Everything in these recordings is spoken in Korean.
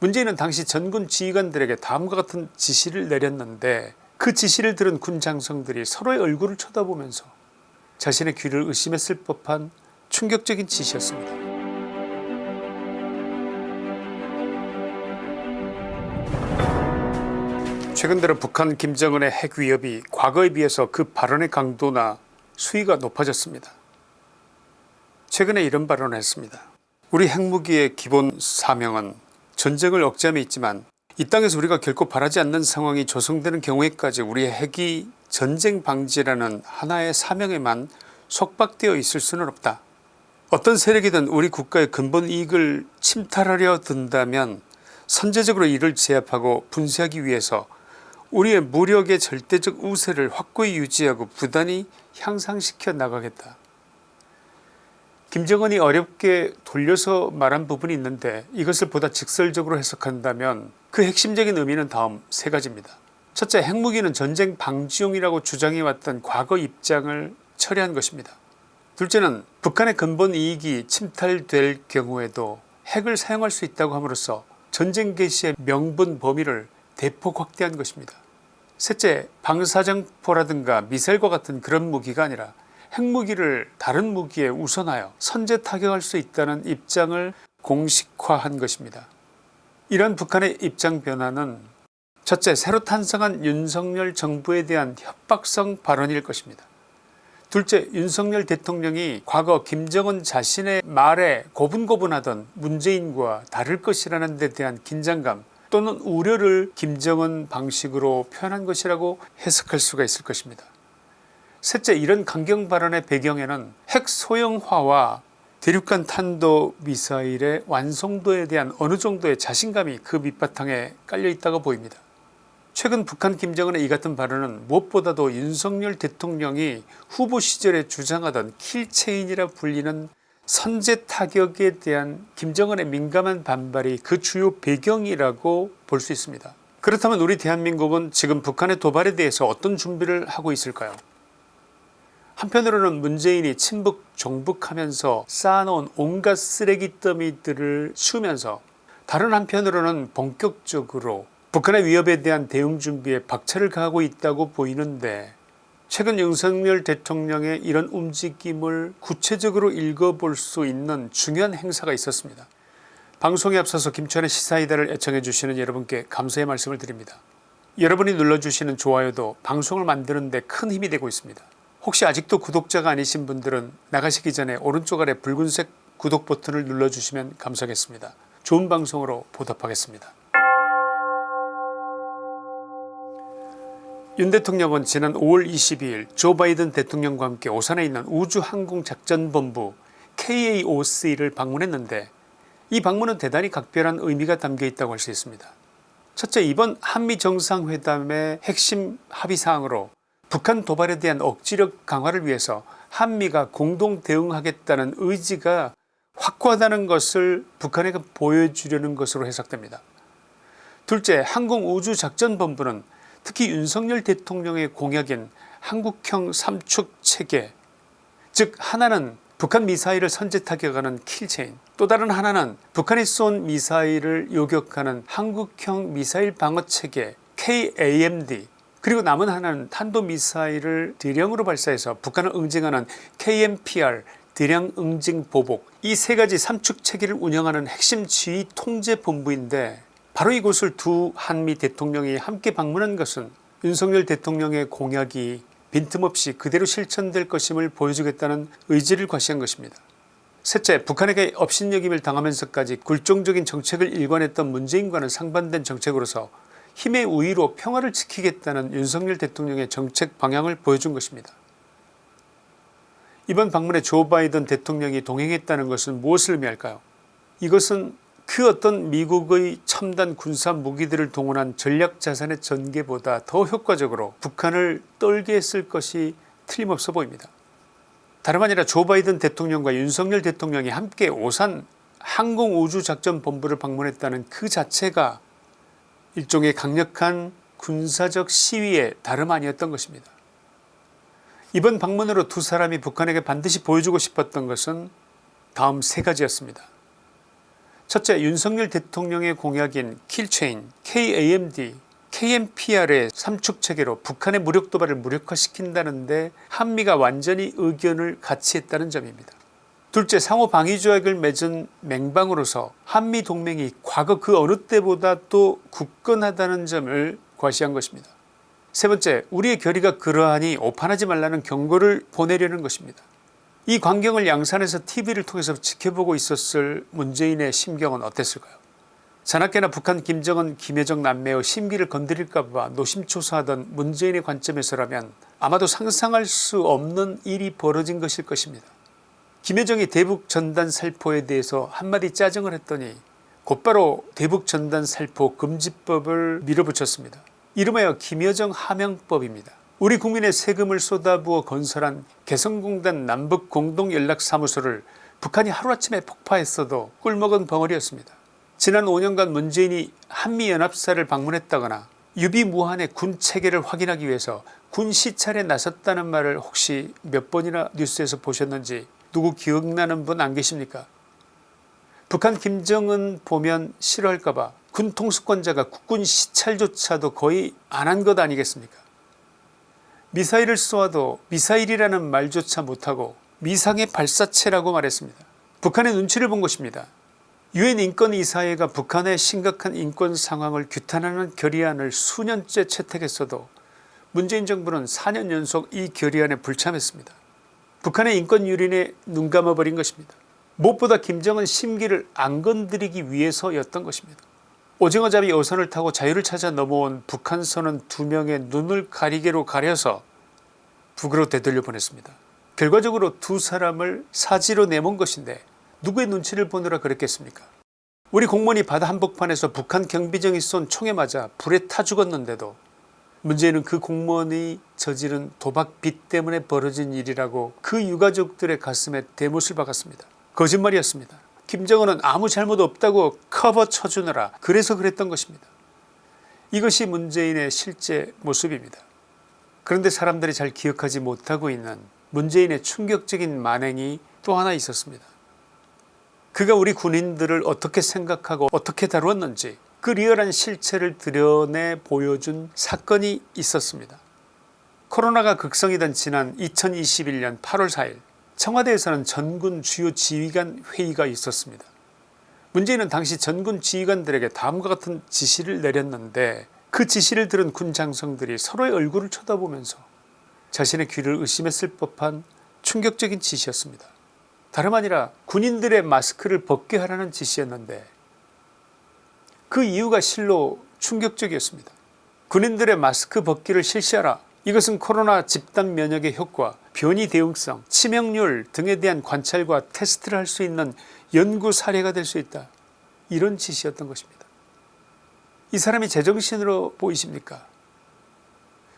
문재인은 당시 전군 지휘관들에게 다음과 같은 지시를 내렸는데 그 지시를 들은 군 장성들이 서로의 얼굴을 쳐다보면서 자신의 귀를 의심했을 법한 충격적인 지시였습니다. 최근 들어 북한 김정은의 핵 위협이 과거에 비해서 그 발언의 강도나 수위가 높아졌습니다. 최근에 이런 발언을 했습니다. 우리 핵무기의 기본 사명은 전쟁을 억제함에 있지만 이 땅에서 우리가 결코 바라지 않는 상황이 조성되는 경우에까지 우리의 핵이 전쟁 방지라는 하나의 사명에만 속박되어 있을 수는 없다. 어떤 세력이든 우리 국가의 근본 이익을 침탈하려 든다면 선제적으로 이를 제압하고 분쇄하기 위해서 우리의 무력의 절대적 우세를 확고히 유지하고 부단히 향상시켜 나가겠다. 김정은이 어렵게 돌려서 말한 부분이 있는데 이것을 보다 직설적으로 해석한다면 그 핵심적인 의미는 다음 세 가지입니다. 첫째 핵무기는 전쟁 방지용이라고 주장해왔던 과거 입장을 철회한 것입니다. 둘째는 북한의 근본 이익이 침탈될 경우에도 핵을 사용할 수 있다고 함으로써 전쟁 개시의 명분 범위를 대폭 확대한 것입니다. 셋째 방사정포라든가 미사일과 같은 그런 무기가 아니라 핵무기를 다른 무기에 우선하여 선제 타격할 수 있다는 입장을 공식화한 것입니다. 이런 북한의 입장 변화는 첫째 새로 탄생한 윤석열 정부에 대한 협박성 발언일 것입니다. 둘째 윤석열 대통령이 과거 김정은 자신의 말에 고분고분하던 문재인과 다를 것이라는 데 대한 긴장감 또는 우려를 김정은 방식으로 표현한 것이라고 해석할 수가 있을 것입니다. 셋째 이런 강경 발언의 배경에는 핵 소형화와 대륙간 탄도 미사일의 완성도에 대한 어느 정도의 자신감이 그 밑바탕에 깔려 있다고 보입니다. 최근 북한 김정은의 이 같은 발언은 무엇보다도 윤석열 대통령이 후보 시절에 주장하던 킬체인이라 불리는 선제 타격에 대한 김정은의 민감한 반발이 그 주요 배경이라고 볼 수 있습니다. 그렇다면 우리 대한민국은 지금 북한의 도발에 대해서 어떤 준비를 하고 있을까요 한편으로는 문재인이 친북 종북하면서 쌓아놓은 온갖 쓰레기 더미들을 치우면서 다른 한편으로는 본격적으로 북한의 위협에 대한 대응 준비에 박차를 가하고 있다고 보이는데 최근 윤석열 대통령의 이런 움직임을 구체적으로 읽어볼 수 있는 중요한 행사가 있었습니다. 방송에 앞서서 김천의 시사이다를 애청해 주시는 여러분께 감사의 말씀을 드립니다. 여러분이 눌러주시는 좋아요도 방송을 만드는 데 큰 힘이 되고 있습니다. 혹시 아직도 구독자가 아니신 분들은 나가시기 전에 오른쪽 아래 붉은색 구독 버튼을 눌러주시면 감사하겠습니다. 좋은 방송으로 보답하겠습니다. 윤 대통령은 지난 5월 22일 조 바이든 대통령과 함께 오산에 있는 우주항공작전본부 KAOC를 방문했는데 이 방문은 대단히 각별한 의미가 담겨 있다고 할 수 있습니다. 첫째 이번 한미정상회담의 핵심 합의사항으로 북한 도발에 대한 억지력 강화를 위해서 한미가 공동 대응하겠다는 의지가 확고하다는 것을 북한에게 보여주려는 것으로 해석됩니다. 둘째 항공우주작전본부는 특히 윤석열 대통령의 공약인 한국형 삼축체계 즉 하나는 북한 미사일을 선제 타격 하는 킬체인 또 다른 하나는 북한이 쏜 미사일을 요격하는 한국형 미사일 방어체계 KAMD 그리고 남은 하나는 탄도미사일을 대량으로 발사해서 북한을 응징하는 KMPR 대량 응징 보복 이 세 가지 삼축 체계를 운영하는 핵심 지휘 통제 본부인데 바로 이곳을 두 한미 대통령이 함께 방문한 것은 윤석열 대통령의 공약이 빈틈없이 그대로 실천될 것임을 보여주겠다는 의지를 과시한 것입니다. 셋째 북한에게 업신여김을 당하면서까지 굴종적인 정책을 일관했던 문재인과는 상반된 정책으로서 힘의 우위로 평화를 지키겠다는 윤석열 대통령의 정책 방향을 보여준 것입니다. 이번 방문에 조 바이든 대통령이 동행했다는 것은 무엇을 의미할까요 이것은 그 어떤 미국의 첨단 군사 무기들을 동원한 전략자산의 전개보다 더 효과적으로 북한을 떨게 했을 것이 틀림없어 보입니다. 다름 아니라 조 바이든 대통령과 윤석열 대통령이 함께 오산 항공우주작전본부를 방문했다는 그 자체가 일종의 강력한 군사적 시위의 다름 아니었던 것입니다. 이번 방문으로 두 사람이 북한에게 반드시 보여주고 싶었던 것은 다음 세 가지였습니다. 첫째 윤석열 대통령의 공약인 킬체인, KAMD, KMPR의 삼축체계로 북한의 무력 도발을 무력화시킨다는데 한미가 완전히 의견을 같이 했다는 점입니다. 둘째 상호 방위조약을 맺은 맹방으로서 한미동맹이 과거 그 어느 때보다 또 굳건하다는 점을 과시한 것입니다. 세 번째 우리의 결의가 그러하니 오판하지 말라는 경고를 보내려는 것입니다. 이 광경을 양산에서 tv를 통해서 지켜보고 있었을 문재인의 심경은 어땠을까요 자나깨나 북한 김정은 김여정 남매의 심기를 건드릴까봐 노심초사하던 문재인의 관점에서라면 아마도 상상할 수 없는 일이 벌어진 것일 것입니다. 김여정이 대북 전단 살포에 대해서 한마디 짜증을 했더니 곧바로 대북 전단 살포 금지법을 밀어붙였습니다. 이름하여 김여정 하명법입니다. 우리 국민의 세금을 쏟아부어 건설한 개성공단 남북공동연락사무소를 북한이 하루아침에 폭파했어도 꿀먹은 벙어리였습니다. 지난 5년간 문재인이 한미연합사를 방문했다거나 유비무한의 군체계를 확인하기 위해서 군 시찰에 나섰다는 말을 혹시 몇 번이나 뉴스에서 보셨는지 누구 기억나는 분 안 계십니까 북한 김정은 보면 싫어할까봐 군 통수권자가 국군 시찰조차도 거의 안 한 것 아니겠습니까 미사일을 쏘아도 미사일이라는 말조차 못하고 미상의 발사체라고 말했습니다. 북한의 눈치를 본 것입니다. 유엔 인권이사회가 북한의 심각한 인권 상황을 규탄하는 결의안을 수년째 채택했어도 문재인 정부는 4년 연속 이 결의안에 불참했습니다. 북한의 인권 유린에 눈 감아버린 것입니다. 무엇보다 김정은 심기를 안 건드리기 위해서였던 것입니다. 오징어잡이 어선을 타고 자유를 찾아 넘어온 북한선은 두 명의 눈을 가리개로 가려서 북으로 되돌려 보냈습니다. 결과적으로 두 사람을 사지로 내몬 것인데 누구의 눈치를 보느라 그랬겠습니까 우리 공무원이 바다 한복판에서 북한 경비정이 쏜 총에 맞아 불에 타 죽었는데도 문제는 그 공무원이 저지른 도박빚 때문에 벌어진 일이라고 그 유가족들의 가슴에 대못을 박았습니다. 거짓말이었습니다. 김정은은 아무 잘못 없다고 커버 쳐주느라 그래서 그랬던 것입니다. 이것이 문재인의 실제 모습입니다. 그런데 사람들이 잘 기억하지 못하고 있는 문재인의 충격적인 만행이 또 하나 있었습니다. 그가 우리 군인들을 어떻게 생각하고 어떻게 다루었는지 그 리얼한 실체를 드러내 보여준 사건이 있었습니다. 코로나가 극성이던 지난 2021년 8월 4일 청와대에서는 전군 주요 지휘관 회의가 있었습니다. 문재인은 당시 전군 지휘관들에게 다음과 같은 지시를 내렸는데 그 지시를 들은 군 장성들이 서로의 얼굴을 쳐다보면서 자신의 귀를 의심했을 법한 충격적인 지시였습니다. 다름 아니라 군인들의 마스크를 벗게 하라는 지시였는데 그 이유가 실로 충격적이었습니다. 군인들의 마스크 벗기를 실시하라 이것은 코로나 집단 면역의 효과 변이 대응성 치명률 등에 대한 관찰과 테스트를 할 수 있는 연구 사례가 될 수 있다 이런 지시였던 것입니다. 이 사람이 제정신으로 보이십니까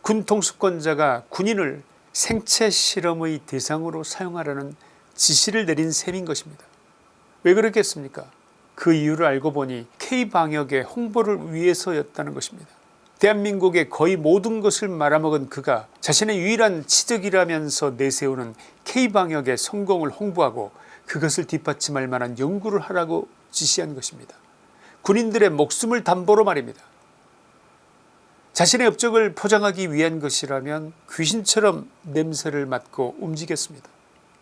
군 통수권자가 군인을 생체 실험의 대상으로 사용하라는 지시를 내린 셈인 것입니다. 왜 그렇겠습니까 그 이유를 알고 보니 K방역의 홍보를 위해서였다는 것입니다. 대한민국의 거의 모든 것을 말아먹은 그가 자신의 유일한 치적이라면서 내세우는 K방역의 성공을 홍보하고 그것을 뒷받침할 만한 연구를 하라고 지시한 것입니다. 군인들의 목숨을 담보로 말입니다. 자신의 업적을 포장하기 위한 것이라면 귀신처럼 냄새를 맡고 움직였습니다.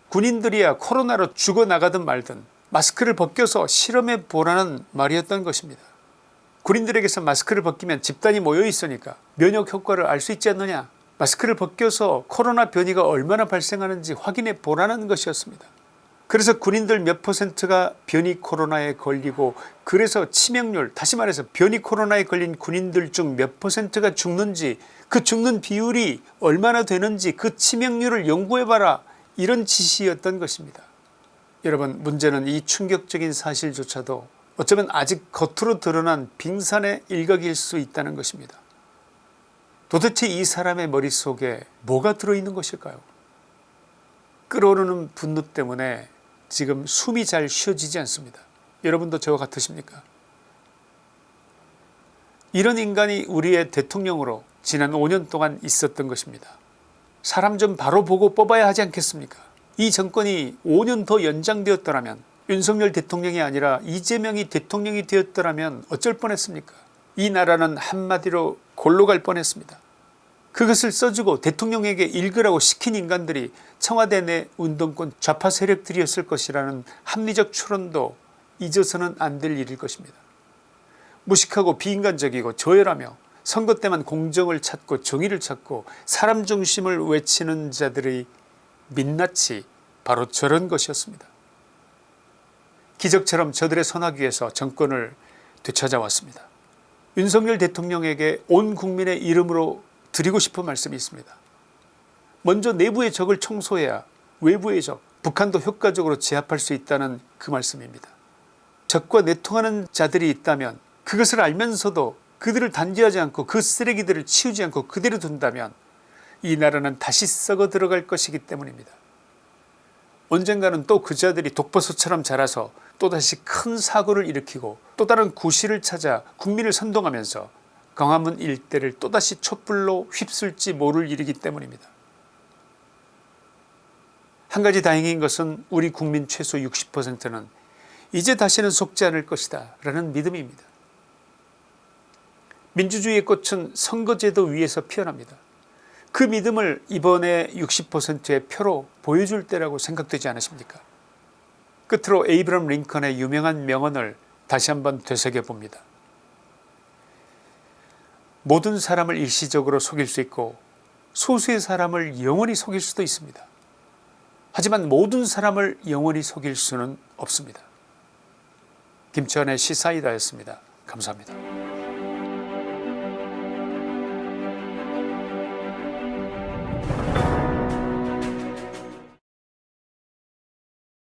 군인들이야 코로나로 죽어나가든 말든 마스크를 벗겨서 실험해 보라는 말이었던 것입니다. 군인들에게서 마스크를 벗기면 집단이 모여 있으니까 면역 효과를 알 수 있지 않느냐 마스크를 벗겨서 코로나 변이가 얼마나 발생하는지 확인해 보라는 것이었습니다. 그래서 군인들 몇 퍼센트가 변이 코로나에 걸리고 그래서 치명률 다시 말해서 변이 코로나에 걸린 군인들 중 몇 퍼센트가 죽는지 그 죽는 비율이 얼마나 되는지 그 치명률을 연구해봐라 이런 지시였던 것입니다. 여러분 문제는 이 충격적인 사실조차도 어쩌면 아직 겉으로 드러난 빙산의 일각일 수 있다는 것입니다. 도대체 이 사람의 머릿속에 뭐가 들어있는 것일까요 끓어오르는 분노 때문에 지금 숨이 잘 쉬어지지 않습니다. 여러분도 저와 같으십니까 이런 인간이 우리의 대통령으로 지난 5년 동안 있었던 것입니다. 사람 좀 바로 보고 뽑아야 하지 않겠습니까 이 정권이 5년 더 연장되었더라면 윤석열 대통령이 아니라 이재명이 대통령이 되었더라면 어쩔 뻔했습니까 이 나라는 한마디로 골로 갈 뻔했습니다. 그것을 써주고 대통령에게 읽으라고 시킨 인간들이 청와대 내 운동권 좌파 세력들이었을 것이라는 합리적 추론도 잊어서는 안 될 일일 것입니다. 무식하고 비인간적이고 저열하며 선거 때만 공정을 찾고 정의를 찾고 사람 중심을 외치는 자들의 민낯이 바로 저런 것이었습니다. 기적처럼 저들의 선하기에서 정권을 되찾아왔습니다. 윤석열 대통령에게 온 국민의 이름으로 드리고 싶은 말씀이 있습니다. 먼저 내부의 적을 청소해야 외부의 적 북한도 효과적으로 제압할 수 있다는 그 말씀입니다. 적과 내통하는 자들이 있다면 그것을 알면서도 그들을 단죄하지 않고 그 쓰레기들을 치우지 않고 그대로 둔다면 이 나라는 다시 썩어 들어갈 것이기 때문입니다. 언젠가는 또 그 자들이 독버섯처럼 자라서 또다시 큰 사고를 일으키고 또 다른 구실을 찾아 국민을 선동하면서 광화문 일대를 또다시 촛불로 휩쓸지 모를 일이기 때문입니다. 한 가지 다행인 것은 우리 국민 최소 60%는 이제 다시는 속지 않을 것이다 라는 믿음입니다. 민주주의의 꽃은 선거제도 위에서 피어납니다. 그 믿음을 이번에 60%의 표로 보여줄 때라고 생각되지 않으십니까 끝으로 에이브럼 링컨의 유명한 명언을 다시 한번 되새겨 봅니다. 모든 사람을 일시적으로 속일 수 있고 소수의 사람을 영원히 속일 수도 있습니다. 하지만 모든 사람을 영원히 속일 수는 없습니다. 김치환의 시사이다였습니다. 감사합니다.